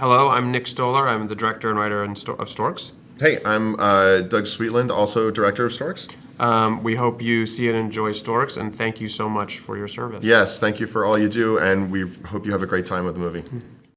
Hello, I'm Nick Stoller. I'm the director and writer of Storks. Hey, I'm uh, Doug Sweetland, also director of Storks. Um, we hope you see and enjoy Storks, and thank you so much for your service. Yes, thank you for all you do, and we hope you have a great time with the movie. Hmm.